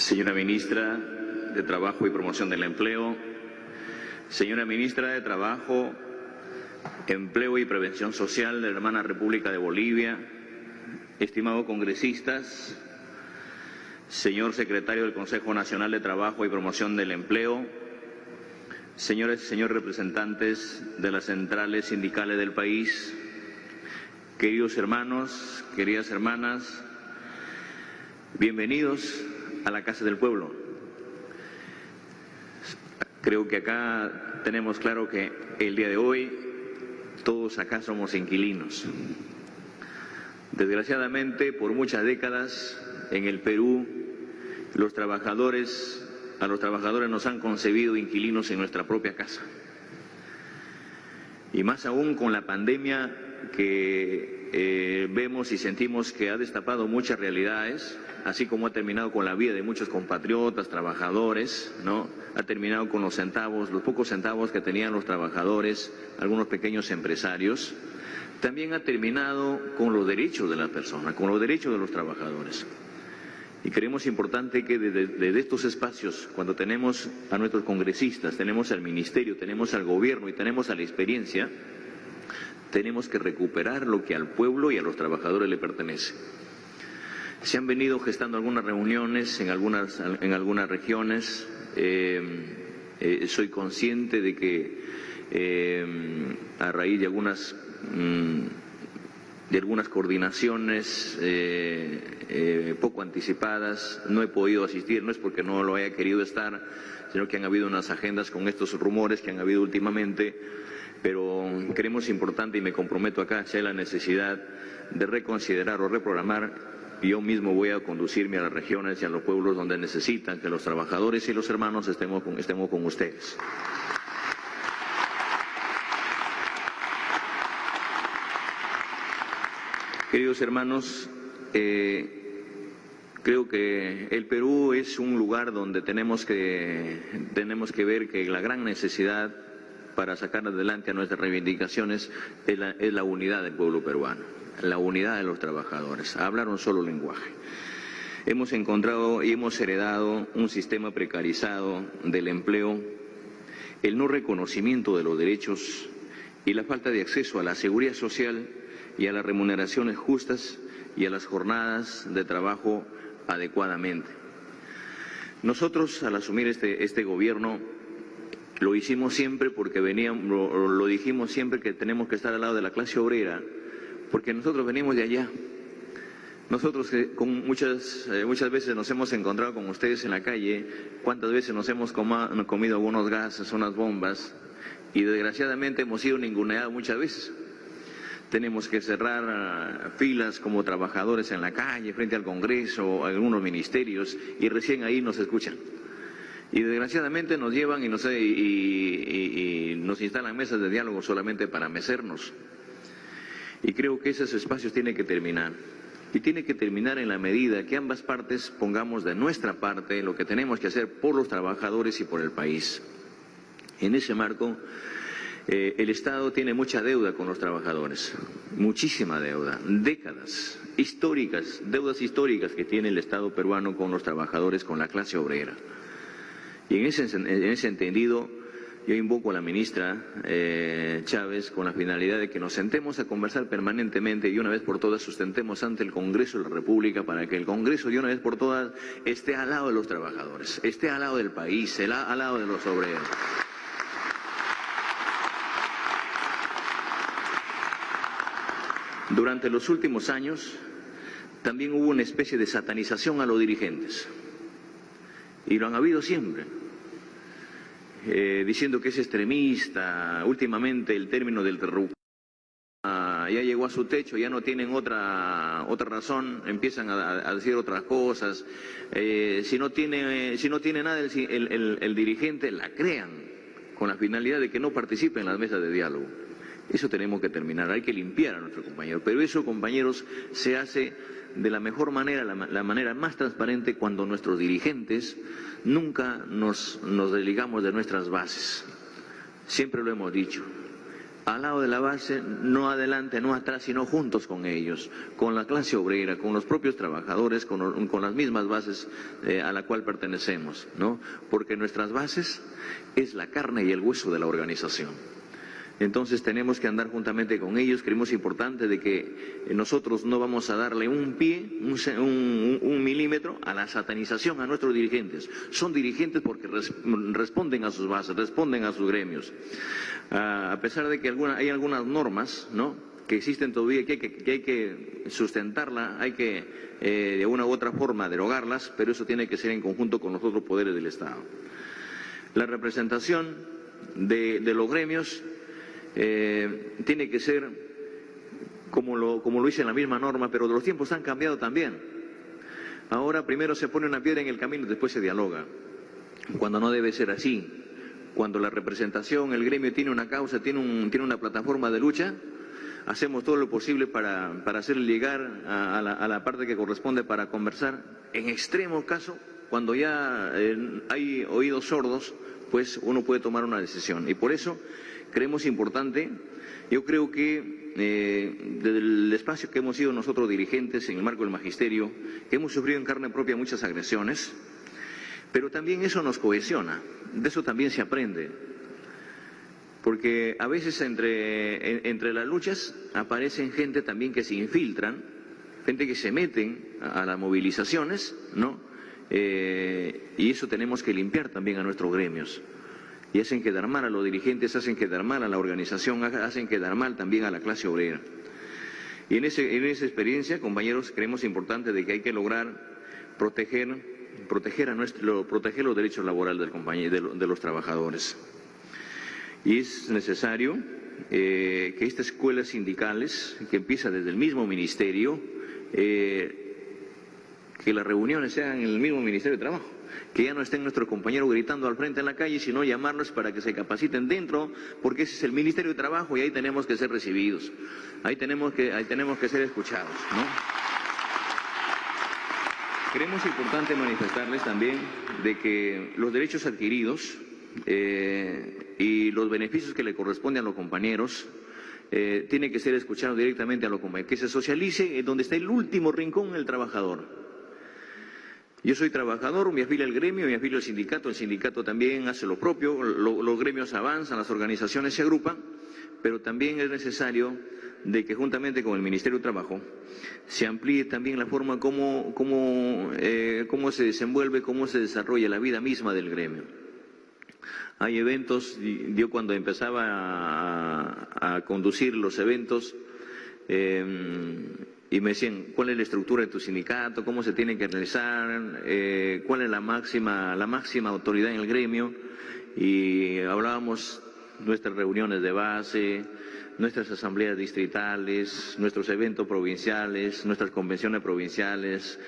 señora ministra de Trabajo y Promoción del Empleo, señora ministra de Trabajo, Empleo y Prevención Social de la hermana República de Bolivia, estimados congresistas, señor secretario del Consejo Nacional de Trabajo y Promoción del Empleo, señores y señores representantes de las centrales sindicales del país, queridos hermanos, queridas hermanas, bienvenidos a la Casa del Pueblo. Creo que acá tenemos claro que el día de hoy todos acá somos inquilinos. Desgraciadamente, por muchas décadas en el Perú, los trabajadores, a los trabajadores nos han concebido inquilinos en nuestra propia casa. Y más aún con la pandemia que eh, vemos y sentimos que ha destapado muchas realidades, así como ha terminado con la vida de muchos compatriotas, trabajadores, ¿no? Ha terminado con los centavos, los pocos centavos que tenían los trabajadores, algunos pequeños empresarios. También ha terminado con los derechos de la persona, con los derechos de los trabajadores. Y creemos importante que desde, estos espacios, cuando tenemos a nuestros congresistas, tenemos al ministerio, tenemos al gobierno y tenemos a la experiencia, tenemos que recuperar lo que al pueblo y a los trabajadores le pertenece. Se han venido gestando algunas reuniones en algunas, en algunas regiones. Eh, eh, soy consciente de que eh, a raíz de algunas, mm, de algunas coordinaciones poco anticipadas no he podido asistir, no es porque no lo haya querido estar, sino que han habido unas agendas con estos rumores que han habido últimamente, pero creemos importante y me comprometo acá si hay la necesidad de reconsiderar o reprogramar yo mismo voy a conducirme a las regiones y a los pueblos donde necesitan que los trabajadores y los hermanos estemos con, estemos con ustedes. Queridos hermanos, eh, creo que el Perú es un lugar donde tenemos que, tenemos que ver que la gran necesidad para sacar adelante a nuestras reivindicaciones es la, es la unidad del pueblo peruano la unidad de los trabajadores, hablar un solo lenguaje. Hemos encontrado y hemos heredado un sistema precarizado del empleo, el no reconocimiento de los derechos y la falta de acceso a la seguridad social y a las remuneraciones justas y a las jornadas de trabajo adecuadamente. Nosotros, al asumir este, este gobierno, lo hicimos siempre porque veníamos, lo dijimos siempre que tenemos que estar al lado de la clase obrera porque nosotros venimos de allá. Nosotros con muchas, eh, muchas veces nos hemos encontrado con ustedes en la calle, cuántas veces nos hemos comido algunos gases, unas bombas, y desgraciadamente hemos sido ninguneados muchas veces. Tenemos que cerrar ah, filas como trabajadores en la calle, frente al Congreso, algunos ministerios, y recién ahí nos escuchan. Y desgraciadamente nos llevan y nos, y nos instalan mesas de diálogo solamente para mecernos. Y creo que esos espacios tienen que terminar. Y tiene que terminar en la medida que ambas partes pongamos de nuestra parte lo que tenemos que hacer por los trabajadores y por el país. En ese marco, eh, el Estado tiene mucha deuda con los trabajadores, muchísima deuda, décadas históricas, deudas históricas que tiene el Estado peruano con los trabajadores, con la clase obrera. Y en ese, en ese entendido, yo invoco a la ministra eh, Chávez con la finalidad de que nos sentemos a conversar permanentemente y una vez por todas sustentemos ante el Congreso de la República para que el Congreso de una vez por todas esté al lado de los trabajadores, esté al lado del país, al lado de los obreros. Durante los últimos años también hubo una especie de satanización a los dirigentes y lo han habido siempre. Eh, diciendo que es extremista, últimamente el término del terruco ya llegó a su techo, ya no tienen otra, otra razón, empiezan a, decir otras cosas. Eh, si, no tiene, si no tiene nada el, el, dirigente, la crean con la finalidad de que no participe en las mesas de diálogo. Eso tenemos que terminar, hay que limpiar a nuestros compañeros. Pero eso, compañeros, se hace de la mejor manera, la, manera más transparente, cuando nuestros dirigentes nunca nos, desligamos de nuestras bases. Siempre lo hemos dicho. al lado de la base, no adelante, no atrás, sino juntos con ellos, con la clase obrera, con los propios trabajadores, con, con las mismas bases eh, a la cual pertenecemos, ¿no? Porque nuestras bases es la carne y el hueso de la organización. Entonces tenemos que andar juntamente con ellos. Creemos importante de que nosotros no vamos a darle un pie, un, milímetro a la satanización a nuestros dirigentes. Son dirigentes porque responden a sus bases, responden a sus gremios. Ah, a pesar de que hay algunas normas, ¿no? que existen todavía, que hay que, que hay que eh, de una u otra forma derogarlas, pero eso tiene que ser en conjunto con los otros poderes del Estado. La representación de los gremios eh, tiene que ser como lo, como lo dice la misma norma, pero los tiempos han cambiado también. Ahora primero se pone una piedra en el camino después se dialoga, cuando no debe ser así. Cuando la representación, el gremio tiene una causa, tiene una plataforma de lucha, hacemos todo lo posible para, para hacer llegar a, la, a, la, parte que corresponde para conversar. En extremo caso, cuando ya eh, hay oídos sordos, pues uno puede tomar una decisión. Y por eso creemos importante. Yo creo que eh, desde el espacio que hemos sido nosotros dirigentes en el marco del magisterio, que hemos sufrido en carne propia muchas agresiones, pero también eso nos cohesiona, de eso también se aprende. Porque a veces entre, entre las luchas aparecen gente también que se infiltran, gente que se meten a, las movilizaciones, ¿no? Eh, y eso tenemos que limpiar también a nuestros gremios y hacen quedar mal a los dirigentes, hacen quedar mal a la organización, hacen quedar mal también a la clase obrera. Y en, esa experiencia, compañeros, creemos importante de que hay que lograr proteger, proteger, a los derechos laborales compañero, de, los trabajadores. Y es necesario eh, que estas escuelas sindicales, que empieza desde el mismo ministerio, eh, que las reuniones sean en el mismo Ministerio de Trabajo que ya no estén nuestros compañeros gritando al frente en la calle, sino llamarnos para que se capaciten dentro, porque ese es el Ministerio de Trabajo y ahí tenemos que ser recibidos, ahí tenemos que, ahí tenemos que ser escuchados. ¿no? Creemos importante manifestarles también de que los derechos adquiridos eh, y los beneficios que le corresponden a los compañeros eh, tienen que ser escuchados directamente a los compañeros, que se socialice en donde está el último rincón el trabajador. Yo soy trabajador, me afilio al gremio, me afilio al sindicato, el sindicato también hace lo propio, los gremios avanzan, las organizaciones se agrupan, pero también es necesario de que juntamente con el Ministerio de Trabajo se amplíe también la forma como, eh, cómo se desenvuelve, cómo se desarrolla la vida misma del gremio. Hay eventos, yo cuando empezaba a, a conducir los eventos, eh, y me decían cuál es la estructura de tu sindicato, cómo se tiene que realizar, eh, cuál es la máxima, la máxima autoridad en el gremio y hablábamos nuestras reuniones de base, nuestras asambleas distritales, nuestros eventos provinciales, nuestras convenciones provinciales,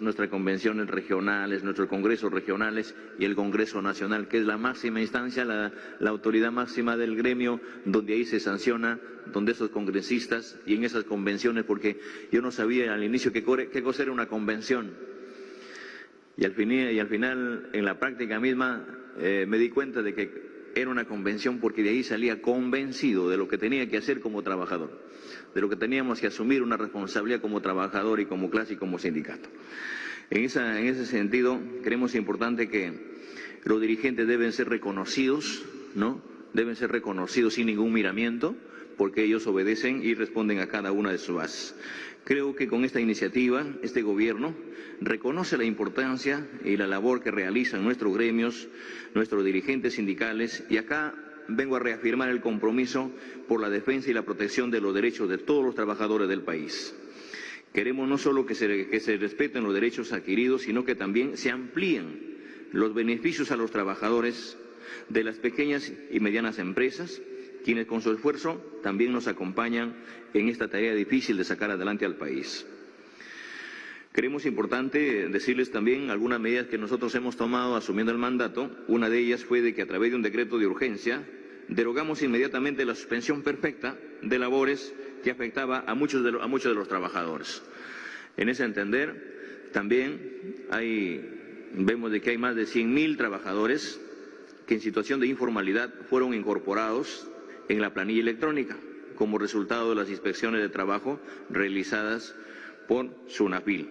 nuestras convenciones regionales, nuestros congresos regionales y el Congreso Nacional, que es la máxima instancia, la, autoridad máxima del gremio, donde ahí se sanciona, donde esos congresistas y en esas convenciones, porque yo no sabía al inicio qué, qué cosa era una convención. Y al, final, y al final, en la práctica misma, eh, me di cuenta de que era una convención porque de ahí salía convencido de lo que tenía que hacer como trabajador, de lo que teníamos que asumir una responsabilidad como trabajador y como clase y como sindicato. En, esa, en ese sentido, creemos importante que los dirigentes deben ser reconocidos, ¿no? Deben ser reconocidos sin ningún miramiento, porque ellos obedecen y responden a cada una de sus bases. Creo que con esta iniciativa este gobierno reconoce la importancia y la labor que realizan nuestros gremios, nuestros dirigentes sindicales y acá vengo a reafirmar el compromiso por la defensa y la protección de los derechos de todos los trabajadores del país. Queremos no solo que se, respeten los derechos adquiridos, sino que también se amplíen los beneficios a los trabajadores de las pequeñas y medianas empresas, quienes con su esfuerzo también nos acompañan en esta tarea difícil de sacar adelante al país. Creemos importante decirles también algunas medidas que nosotros hemos tomado asumiendo el mandato. Una de ellas fue de que a través de un decreto de urgencia derogamos inmediatamente la suspensión perfecta de labores que afectaba a muchos de, a muchos de los trabajadores. En ese entender, también vemos de que hay más de 100.000 trabajadores que en situación de informalidad fueron incorporados en la planilla electrónica como resultado de las inspecciones de trabajo realizadas por SUNAPIL.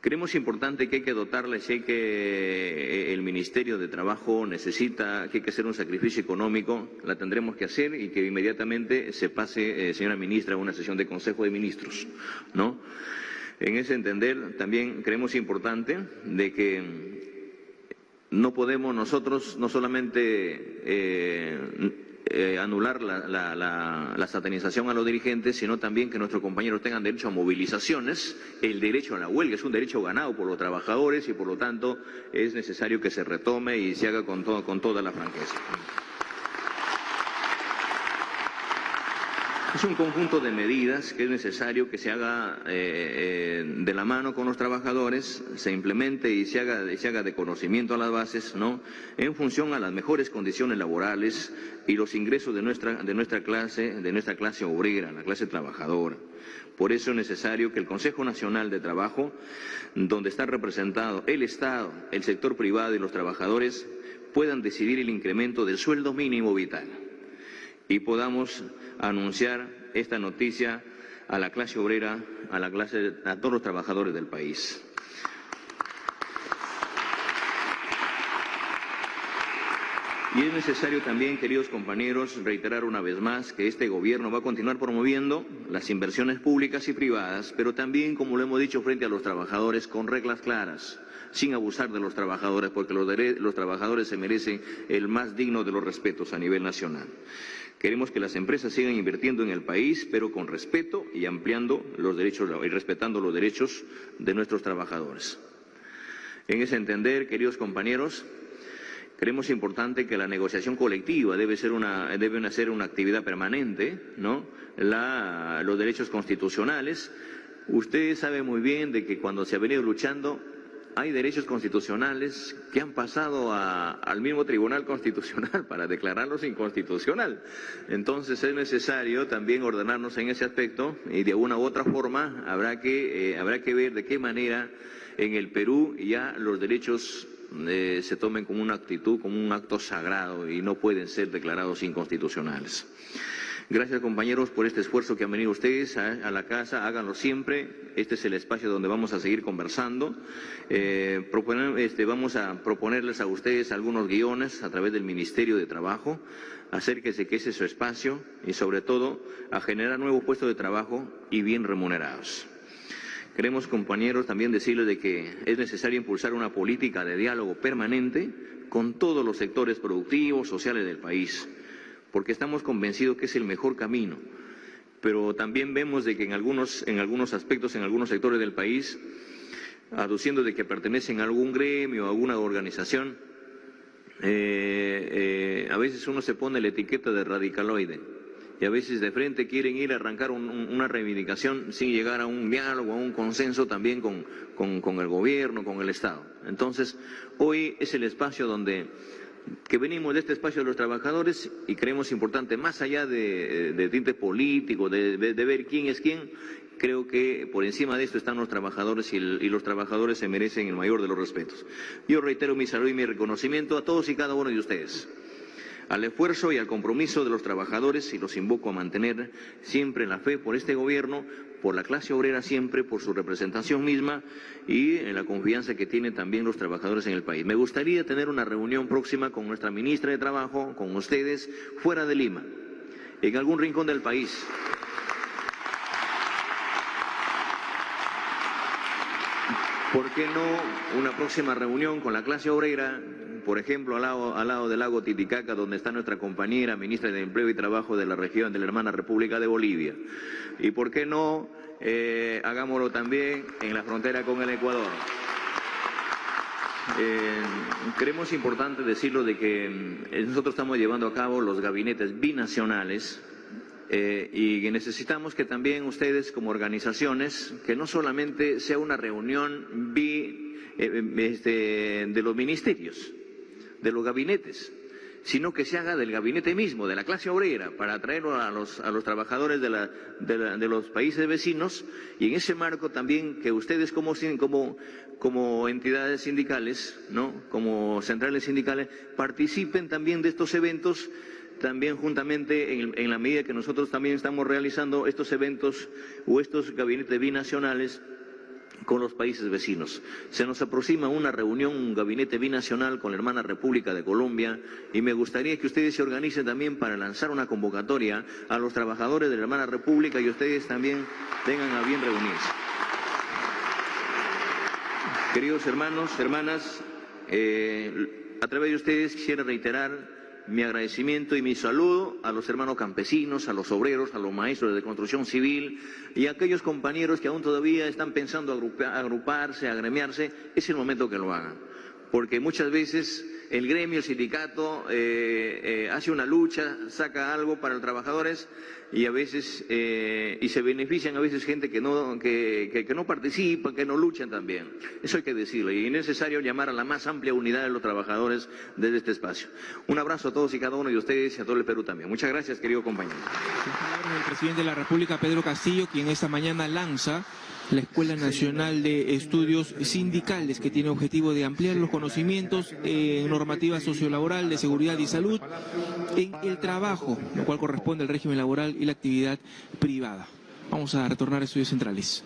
Creemos importante que hay que dotarle, sé que eh, el Ministerio de Trabajo necesita, que hay que hacer un sacrificio económico, la tendremos que hacer y que inmediatamente se pase, eh, señora ministra, a una sesión de Consejo de Ministros, ¿no? En ese entender, también creemos importante de que no podemos nosotros no solamente eh, eh, anular la, satanización a los dirigentes, sino también que nuestros compañeros tengan derecho a movilizaciones. El derecho a la huelga es un derecho ganado por los trabajadores y por lo tanto es necesario que se retome y se haga con, con toda la franqueza. Es un conjunto de medidas que es necesario que se haga eh, eh, de la mano con los trabajadores, se implemente y se haga, se haga de conocimiento a las bases, ¿no? En función a las mejores condiciones laborales y los ingresos de nuestra, de nuestra clase, de nuestra clase obrera, la clase trabajadora. Por eso es necesario que el Consejo Nacional de Trabajo, donde está representado el Estado, el sector privado y los trabajadores, puedan decidir el incremento del sueldo mínimo vital y podamos anunciar esta noticia a la clase obrera, a la clase, a todos los trabajadores del país. Y es necesario también, queridos compañeros, reiterar una vez más que este gobierno va a continuar promoviendo las inversiones públicas y privadas, pero también, como lo hemos dicho, frente a los trabajadores con reglas claras, sin abusar de los trabajadores, porque los, los trabajadores se merecen el más digno de los respetos a nivel nacional. Queremos que las empresas sigan invirtiendo en el país, pero con respeto y ampliando los derechos y respetando los derechos de nuestros trabajadores. En ese entender, queridos compañeros, creemos importante que la negociación colectiva debe ser una, debe ser una actividad permanente, ¿no? los derechos constitucionales. Usted sabe muy bien de que cuando se ha venido luchando hay derechos constitucionales que han pasado al mismo Tribunal Constitucional para declararlos inconstitucional. Entonces es necesario también ordenarnos en ese aspecto y de una u otra forma habrá que, eh, habrá que ver de qué manera en el Perú ya los derechos eh, se tomen como una actitud, como un acto sagrado y no pueden ser declarados inconstitucionales. Gracias compañeros por este esfuerzo que han venido ustedes a, la casa, háganlo siempre, este es el espacio donde vamos a seguir conversando. Eh, este, vamos a proponerles a ustedes algunos guiones a través del Ministerio de Trabajo, acérquese que ese es su espacio y sobre todo a generar nuevos puestos de trabajo y bien remunerados. Queremos, compañeros, también decirles de que es necesario impulsar una política de diálogo permanente con todos los sectores productivos, sociales del país porque estamos convencidos que es el mejor camino. Pero también vemos de que en algunos, en algunos aspectos, en algunos sectores del país, aduciendo de que pertenecen a algún gremio, a alguna organización, eh, eh, a veces uno se pone la etiqueta de radicaloide y a veces de frente quieren ir a arrancar una reivindicación sin llegar a un diálogo, a un consenso también con, con el gobierno, con el Estado. Entonces, hoy es el espacio donde que venimos de este espacio de los trabajadores y creemos importante, más allá de, de tinte político, de, ver quién es quién, creo que por encima de esto están los trabajadores y, y, los trabajadores se merecen el mayor de los respetos. Yo reitero mi saludo y mi reconocimiento a todos y cada uno de ustedes al esfuerzo y al compromiso de los trabajadores y los invoco a mantener siempre la fe por este gobierno, por la clase obrera siempre, por su representación misma y en la confianza que tienen también los trabajadores en el país. Me gustaría tener una reunión próxima con nuestra ministra de Trabajo, con ustedes, fuera de Lima, en algún rincón del país. ¿Por qué no una próxima reunión con la clase obrera por ejemplo, al lado, del lago Titicaca, donde está nuestra compañera ministra de Empleo y Trabajo de la región de la hermana República de Bolivia. Y por qué no, eh, hagámoslo también en la frontera con el Ecuador. Eh, creemos importante decirlo de que eh, nosotros estamos llevando a cabo los gabinetes binacionales eh, y necesitamos que también ustedes como organizaciones, que no solamente sea una reunión bi, este, de los ministerios, de los gabinetes, sino que se haga del gabinete mismo, de la clase obrera, para atraerlo a los, a los trabajadores de, la, de, los países vecinos y en ese marco también que ustedes como, como, como entidades sindicales, ¿no? como centrales sindicales, participen también de estos eventos también juntamente en, en la medida que nosotros también estamos realizando estos eventos o estos gabinetes binacionales con los países vecinos. Se nos aproxima una reunión, un gabinete binacional con la hermana República de Colombia y me gustaría que ustedes se organicen también para lanzar una convocatoria a los trabajadores de la hermana República y ustedes también tengan a bien reunirse. Queridos hermanos, hermanas, eh, a través de ustedes quisiera reiterar mi agradecimiento y mi saludo a los hermanos campesinos, a los obreros, a los maestros de construcción civil y a aquellos compañeros que aún todavía están pensando agruparse, agremiarse, es el momento que lo hagan. Porque muchas veces el gremio, el sindicato, eh, eh, hace una lucha, saca algo para los trabajadores y a veces eh, y se benefician a veces gente que no que, que, no participa, que no luchan también. Eso hay que decirlo y es necesario llamar a la más amplia unidad de los trabajadores desde este espacio. Un abrazo a todos y cada uno de ustedes y a todo el Perú también. Muchas gracias, querido compañero. El presidente de la República, Pedro Castillo, quien esta mañana lanza la Escuela Nacional de Estudios Sindicales, que tiene objetivo de ampliar los conocimientos en normativa sociolaboral de seguridad y salud en el trabajo, lo cual corresponde al régimen laboral y la actividad privada. Vamos a retornar a estudios centrales.